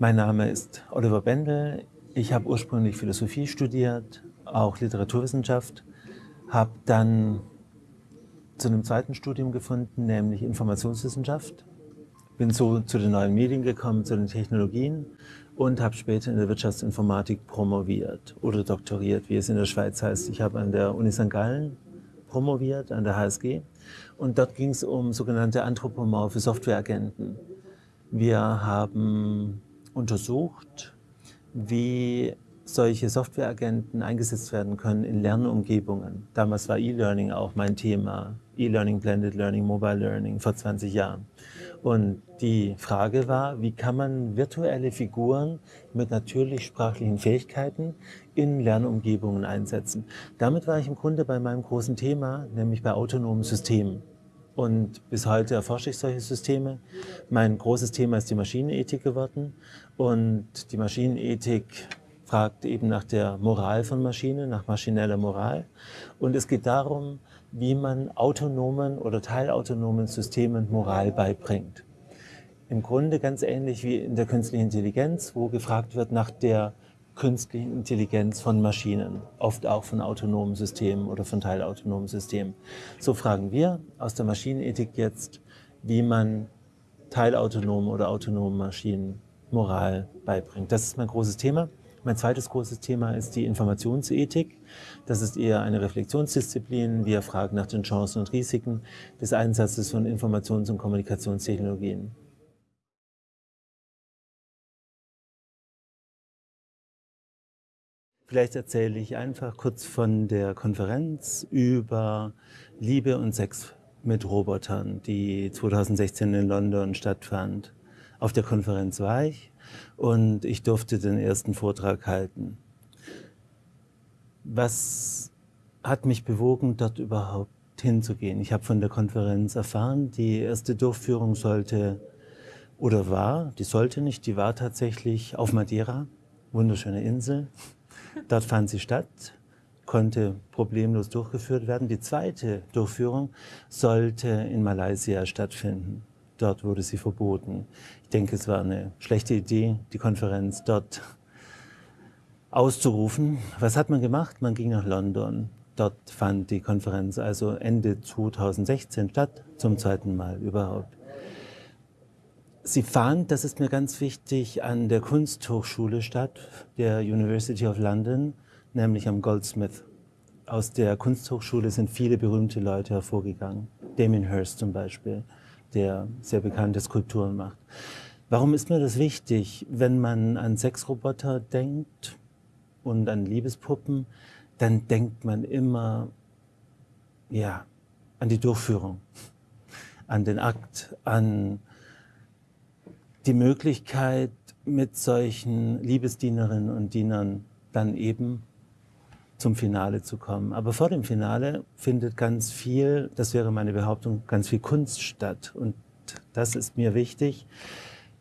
Mein Name ist Oliver Bendel. Ich habe ursprünglich Philosophie studiert, auch Literaturwissenschaft, habe dann zu einem zweiten Studium gefunden, nämlich Informationswissenschaft. Bin so zu den neuen Medien gekommen, zu den Technologien und habe später in der Wirtschaftsinformatik promoviert oder doktoriert, wie es in der Schweiz heißt. Ich habe an der Uni St. Gallen promoviert, an der HSG und dort ging es um sogenannte anthropomorphe Softwareagenten. Wir haben untersucht, wie solche Softwareagenten eingesetzt werden können in Lernumgebungen. Damals war E-Learning auch mein Thema. E-Learning, Blended Learning, Mobile Learning vor 20 Jahren. Und die Frage war, wie kann man virtuelle Figuren mit natürlich sprachlichen Fähigkeiten in Lernumgebungen einsetzen. Damit war ich im Grunde bei meinem großen Thema, nämlich bei autonomen Systemen. Und bis heute erforsche ich solche Systeme. Mein großes Thema ist die Maschinenethik geworden. Und die Maschinenethik fragt eben nach der Moral von Maschinen, nach maschineller Moral. Und es geht darum, wie man autonomen oder teilautonomen Systemen Moral beibringt. Im Grunde ganz ähnlich wie in der künstlichen Intelligenz, wo gefragt wird nach der künstlichen Intelligenz von Maschinen, oft auch von autonomen Systemen oder von teilautonomen Systemen. So fragen wir aus der Maschinenethik jetzt, wie man teilautonomen oder autonomen Maschinen Moral beibringt. Das ist mein großes Thema. Mein zweites großes Thema ist die Informationsethik. Das ist eher eine Reflexionsdisziplin. Wir fragen nach den Chancen und Risiken des Einsatzes von Informations- und Kommunikationstechnologien. Vielleicht erzähle ich einfach kurz von der Konferenz über Liebe und Sex mit Robotern, die 2016 in London stattfand. Auf der Konferenz war ich und ich durfte den ersten Vortrag halten. Was hat mich bewogen, dort überhaupt hinzugehen? Ich habe von der Konferenz erfahren, die erste Durchführung sollte oder war, die sollte nicht, die war tatsächlich auf Madeira, wunderschöne Insel, Dort fand sie statt, konnte problemlos durchgeführt werden. Die zweite Durchführung sollte in Malaysia stattfinden. Dort wurde sie verboten. Ich denke, es war eine schlechte Idee, die Konferenz dort auszurufen. Was hat man gemacht? Man ging nach London. Dort fand die Konferenz also Ende 2016 statt, zum zweiten Mal überhaupt. Sie fand, das ist mir ganz wichtig, an der Kunsthochschule statt, der University of London, nämlich am Goldsmith. Aus der Kunsthochschule sind viele berühmte Leute hervorgegangen. Damien Hirst zum Beispiel, der sehr bekannte Skulpturen macht. Warum ist mir das wichtig? Wenn man an Sexroboter denkt und an Liebespuppen, dann denkt man immer ja, an die Durchführung, an den Akt, an die Möglichkeit, mit solchen Liebesdienerinnen und Dienern dann eben zum Finale zu kommen. Aber vor dem Finale findet ganz viel, das wäre meine Behauptung, ganz viel Kunst statt. Und das ist mir wichtig.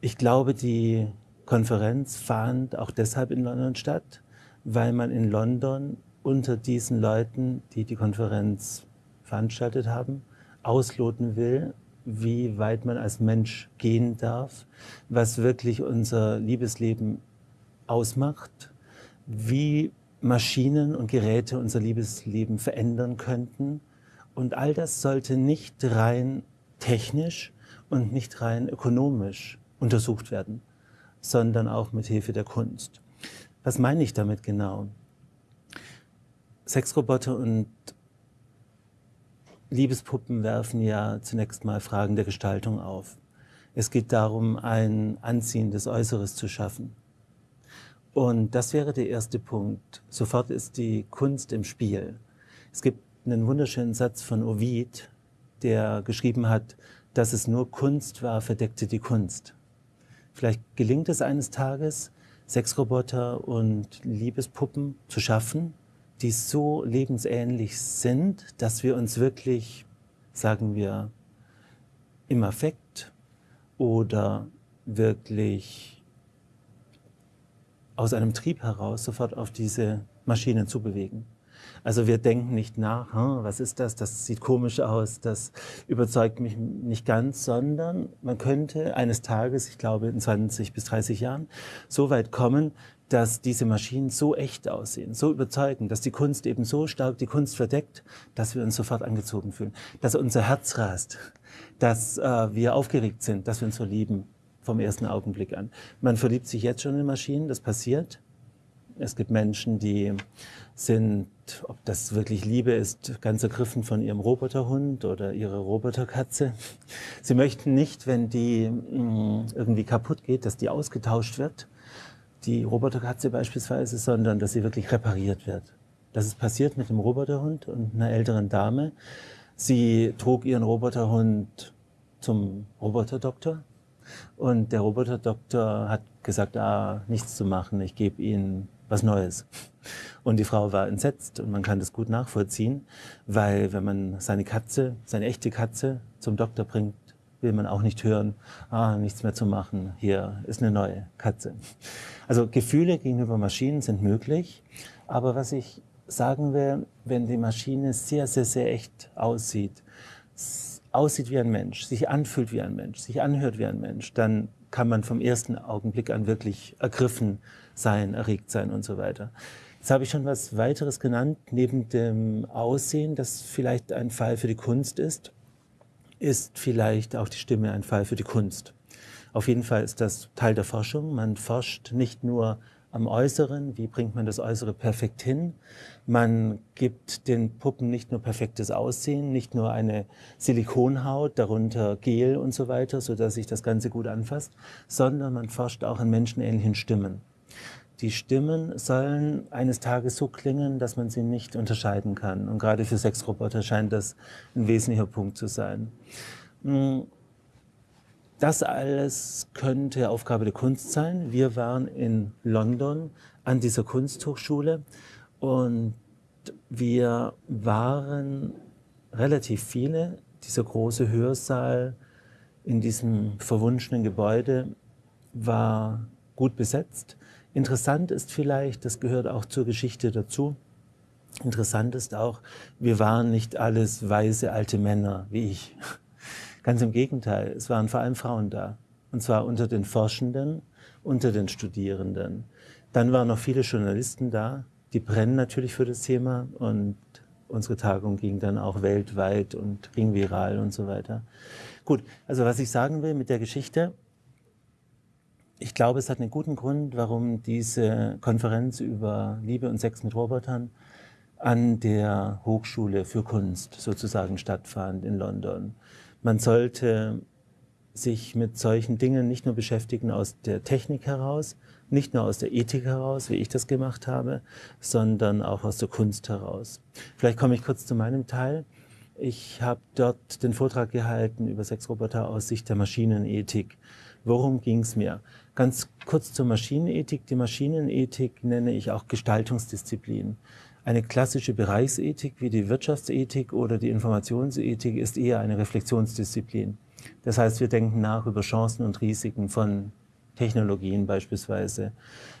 Ich glaube, die Konferenz fand auch deshalb in London statt, weil man in London unter diesen Leuten, die die Konferenz veranstaltet haben, ausloten will, wie weit man als Mensch gehen darf, was wirklich unser Liebesleben ausmacht, wie Maschinen und Geräte unser Liebesleben verändern könnten. Und all das sollte nicht rein technisch und nicht rein ökonomisch untersucht werden, sondern auch mit Hilfe der Kunst. Was meine ich damit genau? Sexroboter und Liebespuppen werfen ja zunächst mal Fragen der Gestaltung auf. Es geht darum, ein anziehendes Äußeres zu schaffen. Und das wäre der erste Punkt. Sofort ist die Kunst im Spiel. Es gibt einen wunderschönen Satz von Ovid, der geschrieben hat, dass es nur Kunst war, verdeckte die Kunst. Vielleicht gelingt es eines Tages, Sexroboter und Liebespuppen zu schaffen, die so lebensähnlich sind, dass wir uns wirklich, sagen wir, im Affekt oder wirklich aus einem Trieb heraus sofort auf diese Maschinen zu bewegen. Also wir denken nicht nach, hm, was ist das, das sieht komisch aus, das überzeugt mich nicht ganz, sondern man könnte eines Tages, ich glaube in 20 bis 30 Jahren, so weit kommen, dass diese Maschinen so echt aussehen, so überzeugend, dass die Kunst eben so stark die Kunst verdeckt, dass wir uns sofort angezogen fühlen, dass unser Herz rast, dass äh, wir aufgeregt sind, dass wir uns so lieben vom ersten Augenblick an. Man verliebt sich jetzt schon in Maschinen, das passiert. Es gibt Menschen, die sind, ob das wirklich Liebe ist, ganz ergriffen von ihrem Roboterhund oder ihrer Roboterkatze. Sie möchten nicht, wenn die mm, irgendwie kaputt geht, dass die ausgetauscht wird, die Roboterkatze beispielsweise, sondern dass sie wirklich repariert wird. Das ist passiert mit dem Roboterhund und einer älteren Dame. Sie trug ihren Roboterhund zum Roboterdoktor und der Roboterdoktor hat gesagt, ah, nichts zu machen, ich gebe Ihnen was Neues. Und die Frau war entsetzt und man kann das gut nachvollziehen, weil wenn man seine Katze, seine echte Katze zum Doktor bringt, will man auch nicht hören, ah, nichts mehr zu machen, hier ist eine neue Katze. Also Gefühle gegenüber Maschinen sind möglich, aber was ich sagen will, wenn die Maschine sehr, sehr, sehr echt aussieht, aussieht wie ein Mensch, sich anfühlt wie ein Mensch, sich anhört wie ein Mensch, dann kann man vom ersten Augenblick an wirklich ergriffen sein, erregt sein und so weiter. Jetzt habe ich schon was weiteres genannt, neben dem Aussehen, das vielleicht ein Fall für die Kunst ist, ist vielleicht auch die Stimme ein Fall für die Kunst. Auf jeden Fall ist das Teil der Forschung. Man forscht nicht nur am Äußeren, wie bringt man das Äußere perfekt hin. Man gibt den Puppen nicht nur perfektes Aussehen, nicht nur eine Silikonhaut, darunter Gel und so weiter, sodass sich das Ganze gut anfasst, sondern man forscht auch an menschenähnlichen Stimmen. Die Stimmen sollen eines Tages so klingen, dass man sie nicht unterscheiden kann. Und gerade für Sexroboter scheint das ein wesentlicher Punkt zu sein. Hm, das alles könnte Aufgabe der Kunst sein. Wir waren in London an dieser Kunsthochschule und wir waren relativ viele. Dieser große Hörsaal in diesem verwunschenen Gebäude war gut besetzt. Interessant ist vielleicht, das gehört auch zur Geschichte dazu, interessant ist auch, wir waren nicht alles weise alte Männer wie ich. Ganz im Gegenteil, es waren vor allem Frauen da. Und zwar unter den Forschenden, unter den Studierenden. Dann waren noch viele Journalisten da, die brennen natürlich für das Thema und unsere Tagung ging dann auch weltweit und ging viral und so weiter. Gut, also was ich sagen will mit der Geschichte, ich glaube, es hat einen guten Grund, warum diese Konferenz über Liebe und Sex mit Robotern an der Hochschule für Kunst sozusagen stattfand in London. Man sollte sich mit solchen Dingen nicht nur beschäftigen aus der Technik heraus, nicht nur aus der Ethik heraus, wie ich das gemacht habe, sondern auch aus der Kunst heraus. Vielleicht komme ich kurz zu meinem Teil. Ich habe dort den Vortrag gehalten über Sexroboter aus Sicht der Maschinenethik. Worum ging es mir? Ganz kurz zur Maschinenethik. Die Maschinenethik nenne ich auch Gestaltungsdisziplin. Eine klassische Bereichsethik wie die Wirtschaftsethik oder die Informationsethik ist eher eine Reflexionsdisziplin. Das heißt, wir denken nach über Chancen und Risiken von Technologien beispielsweise,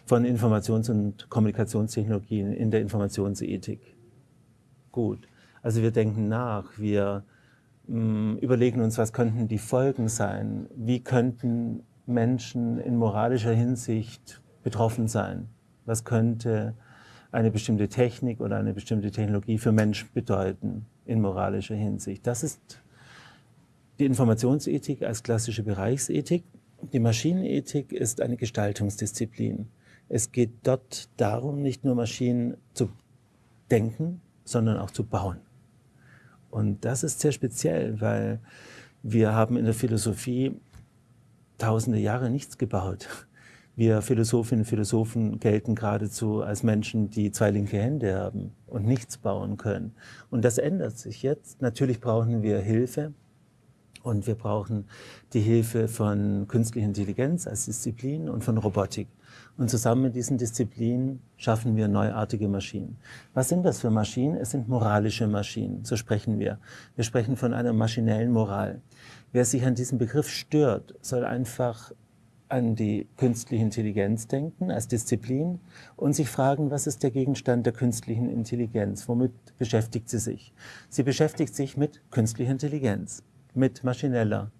von Informations- und Kommunikationstechnologien in der Informationsethik. Gut, also wir denken nach, wir überlegen uns, was könnten die Folgen sein, wie könnten Menschen in moralischer Hinsicht betroffen sein, was könnte eine bestimmte Technik oder eine bestimmte Technologie für Menschen bedeuten in moralischer Hinsicht. Das ist die Informationsethik als klassische Bereichsethik. Die Maschinenethik ist eine Gestaltungsdisziplin. Es geht dort darum, nicht nur Maschinen zu denken, sondern auch zu bauen. Und das ist sehr speziell, weil wir haben in der Philosophie tausende Jahre nichts gebaut. Wir Philosophinnen und Philosophen gelten geradezu als Menschen, die zwei linke Hände haben und nichts bauen können. Und das ändert sich jetzt. Natürlich brauchen wir Hilfe und wir brauchen die Hilfe von künstlicher Intelligenz als Disziplin und von Robotik. Und zusammen mit diesen Disziplinen schaffen wir neuartige Maschinen. Was sind das für Maschinen? Es sind moralische Maschinen, so sprechen wir. Wir sprechen von einer maschinellen Moral. Wer sich an diesem Begriff stört, soll einfach an die künstliche Intelligenz denken als Disziplin und sich fragen, was ist der Gegenstand der künstlichen Intelligenz? Womit beschäftigt sie sich? Sie beschäftigt sich mit künstlicher Intelligenz, mit maschineller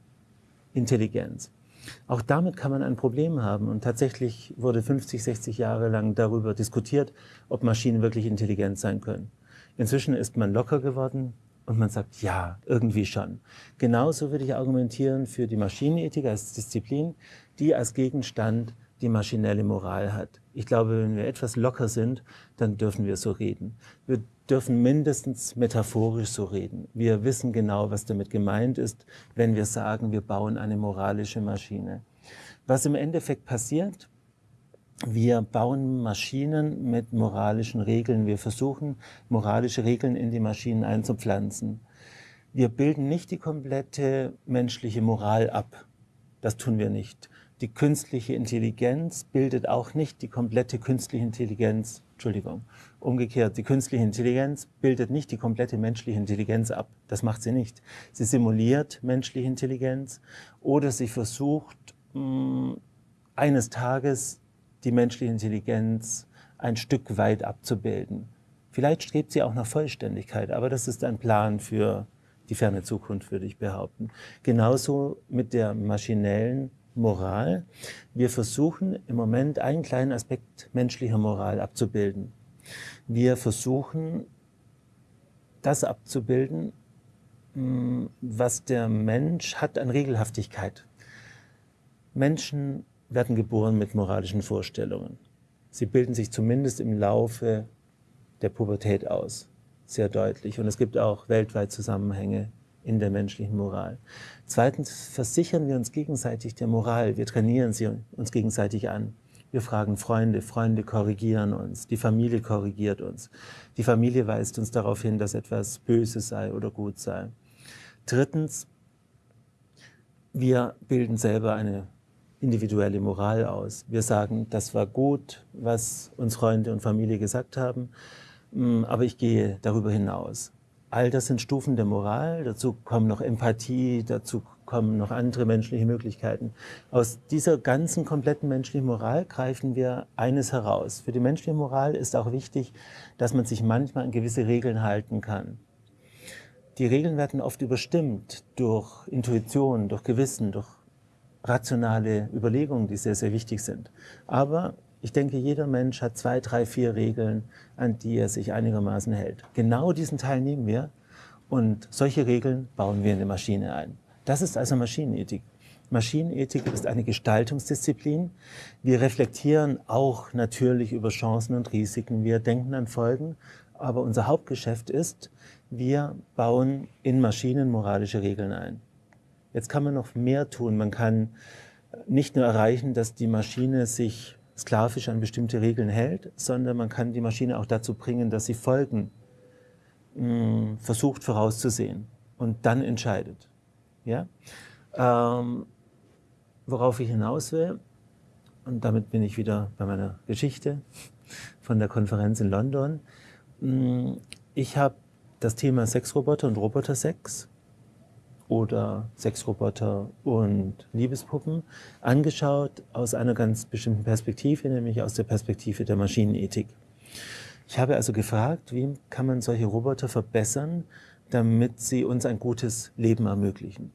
Intelligenz. Auch damit kann man ein Problem haben. Und tatsächlich wurde 50, 60 Jahre lang darüber diskutiert, ob Maschinen wirklich intelligent sein können. Inzwischen ist man locker geworden und man sagt, ja, irgendwie schon. Genauso würde ich argumentieren für die Maschinenethik als Disziplin, die als Gegenstand die maschinelle Moral hat. Ich glaube, wenn wir etwas locker sind, dann dürfen wir so reden. Wir dürfen mindestens metaphorisch so reden. Wir wissen genau, was damit gemeint ist, wenn wir sagen, wir bauen eine moralische Maschine. Was im Endeffekt passiert, wir bauen Maschinen mit moralischen Regeln. Wir versuchen, moralische Regeln in die Maschinen einzupflanzen. Wir bilden nicht die komplette menschliche Moral ab. Das tun wir nicht. Die künstliche Intelligenz bildet auch nicht die komplette künstliche Intelligenz, Entschuldigung, umgekehrt, die künstliche Intelligenz bildet nicht die komplette menschliche Intelligenz ab. Das macht sie nicht. Sie simuliert menschliche Intelligenz oder sie versucht, mh, mm, eines Tages die menschliche Intelligenz ein Stück weit abzubilden. Vielleicht strebt sie auch nach Vollständigkeit, aber das ist ein Plan für die ferne Zukunft, würde ich behaupten. Genauso mit der maschinellen Moral. Wir versuchen im Moment einen kleinen Aspekt menschlicher Moral abzubilden. Wir versuchen, das abzubilden, mm, was der Mensch hat an Regelhaftigkeit. Menschen werden geboren mit moralischen Vorstellungen. Sie bilden sich zumindest im Laufe der Pubertät aus, sehr deutlich. Und es gibt auch weltweit Zusammenhänge in der menschlichen Moral. Zweitens versichern wir uns gegenseitig der Moral. Wir trainieren sie uns gegenseitig an. Wir fragen Freunde, Freunde korrigieren uns, die Familie korrigiert uns. Die Familie weist uns darauf hin, dass etwas Böses sei oder gut sei. Drittens, wir bilden selber eine individuelle Moral aus. Wir sagen, das war gut, was uns Freunde und Familie gesagt haben, mm, aber ich gehe darüber hinaus. All das sind Stufen der Moral, dazu kommen noch Empathie, dazu kommen noch andere menschliche Möglichkeiten. Aus dieser ganzen kompletten menschlichen Moral greifen wir eines heraus. Für die menschliche Moral ist auch wichtig, dass man sich manchmal an gewisse Regeln halten kann. Die Regeln werden oft überstimmt durch Intuition, durch Gewissen, durch rationale Überlegungen, die sehr, sehr wichtig sind. Aber ich denke, jeder Mensch hat zwei, drei, vier Regeln, an die er sich einigermaßen hält. Genau diesen Teil nehmen wir und solche Regeln bauen wir in die Maschine ein. Das ist also Maschinenethik. Maschinenethik ist eine Gestaltungsdisziplin. Wir reflektieren auch natürlich über Chancen und Risiken. Wir denken an Folgen. Aber unser Hauptgeschäft ist, wir bauen in Maschinen moralische Regeln ein. Jetzt kann man noch mehr tun. Man kann nicht nur erreichen, dass die Maschine sich sklavisch an bestimmte Regeln hält, sondern man kann die Maschine auch dazu bringen, dass sie Folgen mh, hm, versucht vorauszusehen und dann entscheidet. Ja? Ähm, worauf ich hinaus will, und damit bin ich wieder bei meiner Geschichte von der Konferenz in London. Hm, ich habe das Thema Sexroboter und Robotersex oder Sexroboter und Liebespuppen angeschaut aus einer ganz bestimmten Perspektive, nämlich aus der Perspektive der Maschinenethik. Ich habe also gefragt, wie kann man solche Roboter verbessern, damit sie uns ein gutes Leben ermöglichen.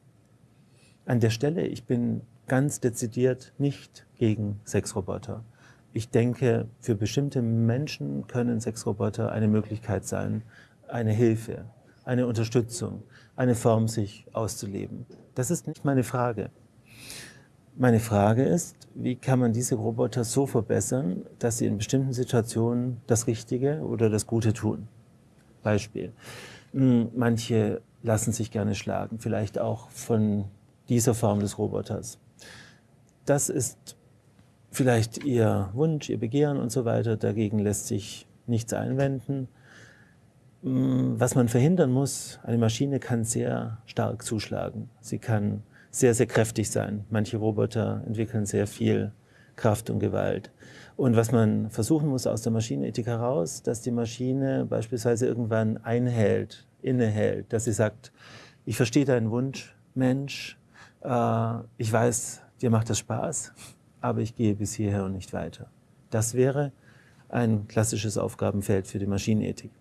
An der Stelle, ich bin ganz dezidiert nicht gegen Sexroboter. Ich denke, für bestimmte Menschen können Sexroboter eine Möglichkeit sein, eine Hilfe, eine Unterstützung, eine Form, sich auszuleben. Das ist nicht meine Frage. Meine Frage ist, wie kann man diese Roboter so verbessern, dass sie in bestimmten Situationen das Richtige oder das Gute tun? Beispiel. Hm, manche lassen sich gerne schlagen, vielleicht auch von dieser Form des Roboters. Das ist vielleicht ihr Wunsch, ihr Begehren und so weiter. Dagegen lässt sich nichts einwenden. Mm, was man verhindern muss, eine Maschine kann sehr stark zuschlagen. Sie kann sehr, sehr kräftig sein. Manche Roboter entwickeln sehr viel Kraft und Gewalt. Und was man versuchen muss aus der Maschinenethik heraus, dass die Maschine beispielsweise irgendwann einhält, innehält, dass sie sagt, ich verstehe deinen Wunsch, Mensch, äh, ich weiß, dir macht das Spaß, aber ich gehe bis hierher und nicht weiter. Das wäre ein klassisches Aufgabenfeld für die Maschinenethik.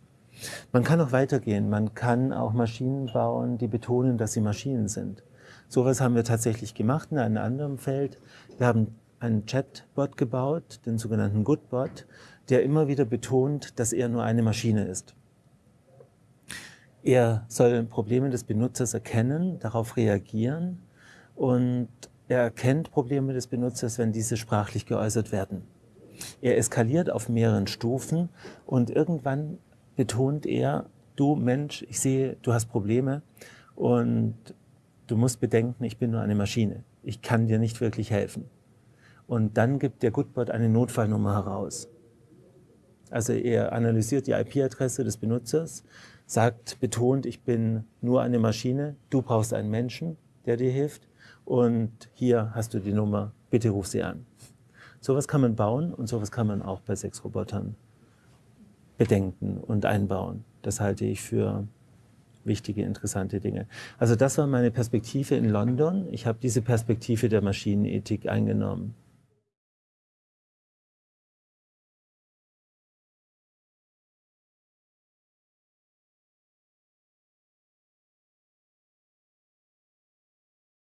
Man kann auch weitergehen. Man kann auch Maschinen bauen, die betonen, dass sie Maschinen sind. Sowas haben wir tatsächlich gemacht in einem anderen Feld. Wir haben einen Chatbot gebaut, den sogenannten Goodbot, der immer wieder betont, dass er nur eine Maschine ist. Er soll Probleme des Benutzers erkennen, darauf reagieren und er erkennt Probleme des Benutzers, wenn diese sprachlich geäußert werden. Er eskaliert auf mehreren Stufen und irgendwann betont er, du Mensch, ich sehe, du hast Probleme und du musst bedenken, ich bin nur eine Maschine. Ich kann dir nicht wirklich helfen. Und dann gibt der Goodbot eine Notfallnummer heraus. Also er analysiert die IP-Adresse des Benutzers, sagt, betont, ich bin nur eine Maschine, du brauchst einen Menschen, der dir hilft und hier hast du die Nummer, bitte ruf sie an. Sowas kann man bauen und sowas kann man auch bei Sexrobotern bedenken und einbauen. Das halte ich für wichtige, interessante Dinge. Also das war meine Perspektive in London. Ich habe diese Perspektive der Maschinenethik eingenommen.